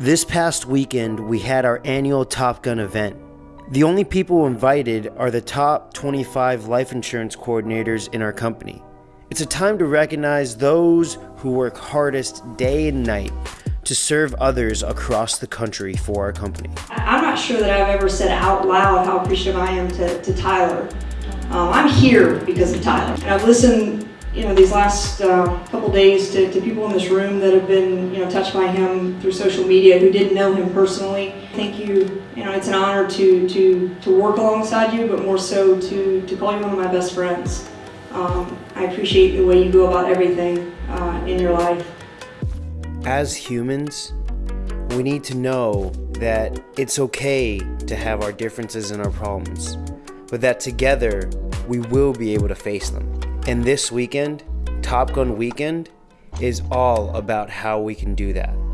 This past weekend, we had our annual Top Gun event. The only people invited are the top 25 life insurance coordinators in our company. It's a time to recognize those who work hardest day and night to serve others across the country for our company. I'm not sure that I've ever said out loud how appreciative I am to, to Tyler. Um, I'm here because of Tyler. And I've listened, you know, these last uh, couple days to, to people in this room that have been, you know, touched by him through social media who didn't know him personally. Thank you. You know, it's an honor to, to, to work alongside you, but more so to, to call you one of my best friends. Um, I appreciate the way you go about everything uh, in your life. As humans, we need to know that it's okay to have our differences and our problems, but that together we will be able to face them. And this weekend, Top Gun Weekend, is all about how we can do that.